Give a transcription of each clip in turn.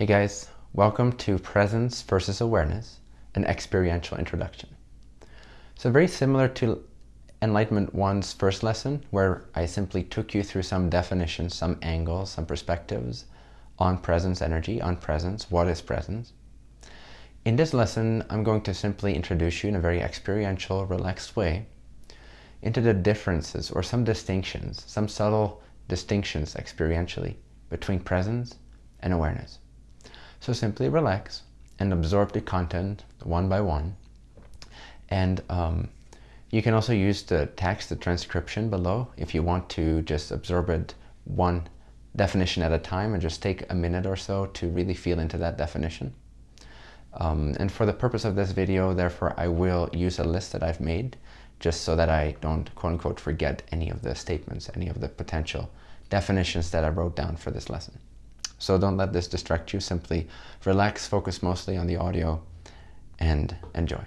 Hey guys, welcome to Presence versus Awareness, an experiential introduction. So very similar to Enlightenment 1's first lesson, where I simply took you through some definitions, some angles, some perspectives on presence energy, on presence, what is presence. In this lesson, I'm going to simply introduce you in a very experiential, relaxed way into the differences or some distinctions, some subtle distinctions experientially between presence and awareness. So simply relax and absorb the content one by one. And um, you can also use the text, the transcription below, if you want to just absorb it one definition at a time and just take a minute or so to really feel into that definition. Um, and for the purpose of this video, therefore, I will use a list that I've made just so that I don't quote unquote forget any of the statements, any of the potential definitions that I wrote down for this lesson. So don't let this distract you. Simply relax, focus mostly on the audio, and enjoy.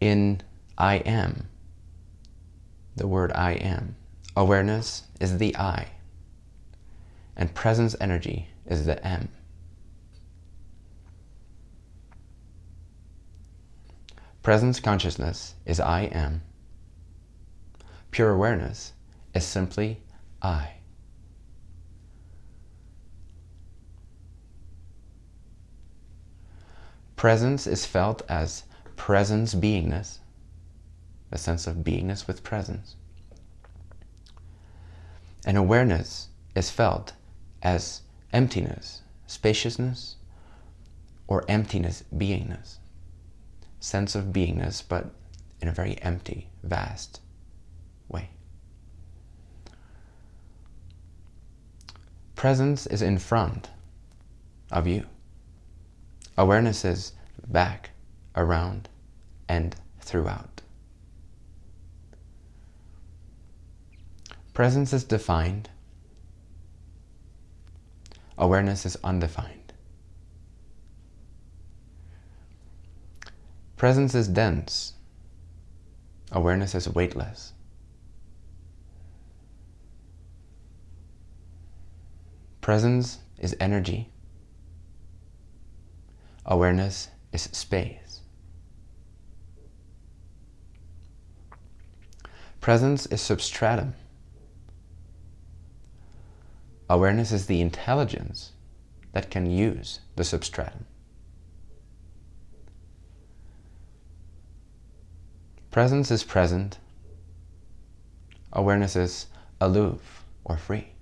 In I am, the word I am, awareness is the I, and presence energy is the M. Presence consciousness is I am. Pure awareness is simply I. Presence is felt as presence beingness, a sense of beingness with presence. And awareness is felt as emptiness, spaciousness, or emptiness, beingness. Sense of beingness, but in a very empty, vast way. Presence is in front of you. Awareness is back, around, and throughout. Presence is defined. Awareness is undefined. Presence is dense. Awareness is weightless. Presence is energy. Awareness is space. Presence is substratum. Awareness is the intelligence that can use the substratum. Presence is present. Awareness is aloof or free.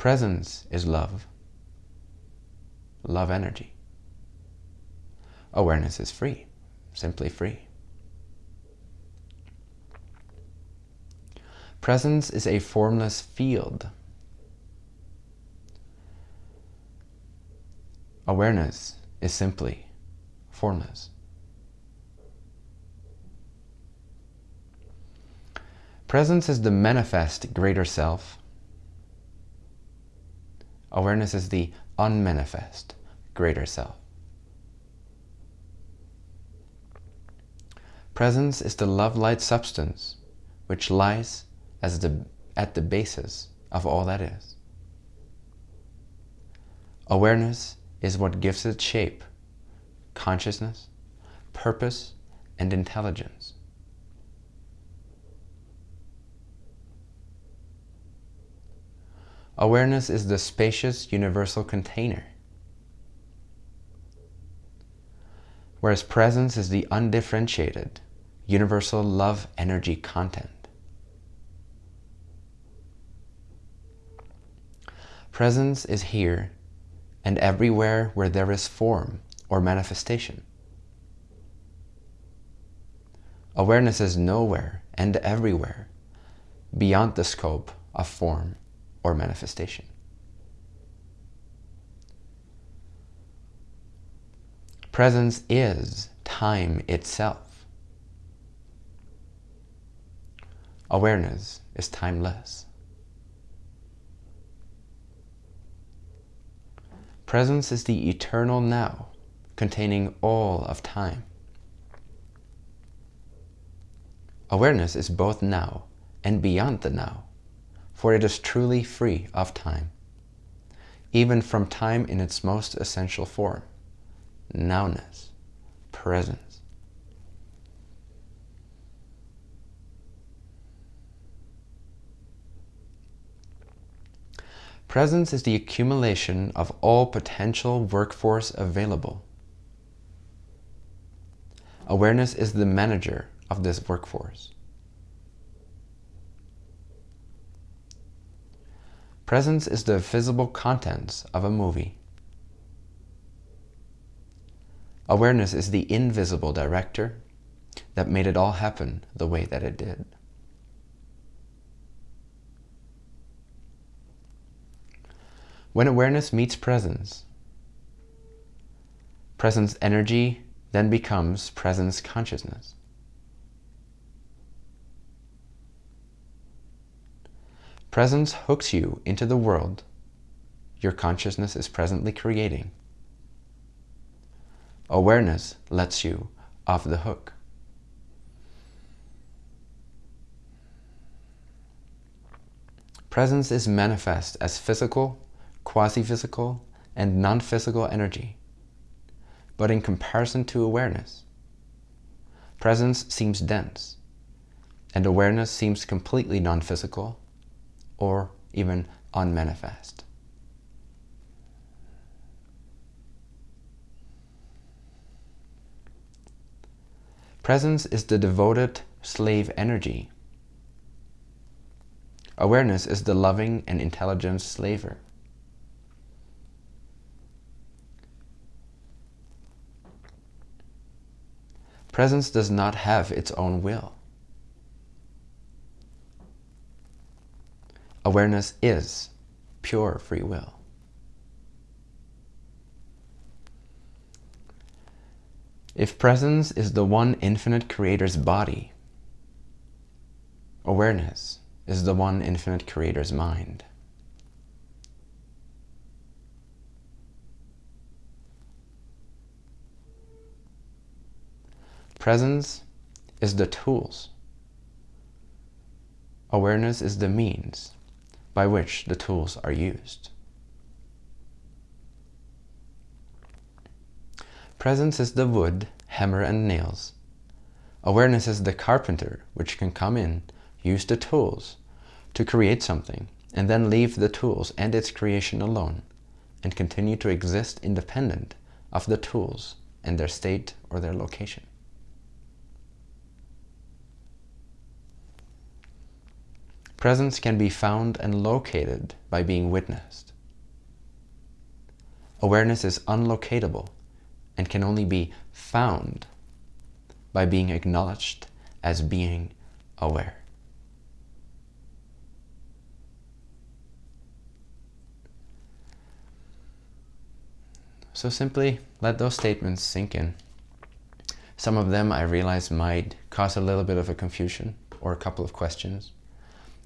Presence is love, love energy. Awareness is free, simply free. Presence is a formless field. Awareness is simply formless. Presence is the manifest greater self Awareness is the unmanifest greater self. Presence is the love-light substance which lies as the, at the basis of all that is. Awareness is what gives it shape, consciousness, purpose, and intelligence. Awareness is the spacious universal container, whereas presence is the undifferentiated universal love energy content. Presence is here and everywhere where there is form or manifestation. Awareness is nowhere and everywhere beyond the scope of form or manifestation. Presence is time itself. Awareness is timeless. Presence is the eternal now, containing all of time. Awareness is both now and beyond the now, for it is truly free of time, even from time in its most essential form, nowness, presence. Presence is the accumulation of all potential workforce available. Awareness is the manager of this workforce. Presence is the visible contents of a movie. Awareness is the invisible director that made it all happen the way that it did. When awareness meets presence, presence energy then becomes presence consciousness. Presence hooks you into the world your consciousness is presently creating. Awareness lets you off the hook. Presence is manifest as physical, quasi-physical, and non-physical energy. But in comparison to awareness, presence seems dense, and awareness seems completely non-physical or even unmanifest. Presence is the devoted slave energy. Awareness is the loving and intelligent slaver. Presence does not have its own will. Awareness is pure free will. If presence is the one infinite creator's body, awareness is the one infinite creator's mind. Presence is the tools. Awareness is the means by which the tools are used. Presence is the wood, hammer and nails. Awareness is the carpenter which can come in, use the tools to create something, and then leave the tools and its creation alone, and continue to exist independent of the tools and their state or their location. Presence can be found and located by being witnessed. Awareness is unlocatable and can only be found by being acknowledged as being aware. So simply let those statements sink in. Some of them I realize might cause a little bit of a confusion or a couple of questions.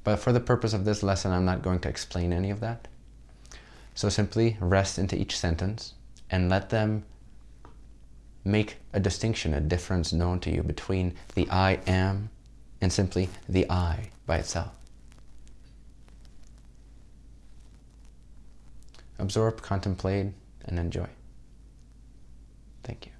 But for the purpose of this lesson, I'm not going to explain any of that. So simply rest into each sentence and let them make a distinction, a difference known to you between the I am and simply the I by itself. Absorb, contemplate, and enjoy. Thank you.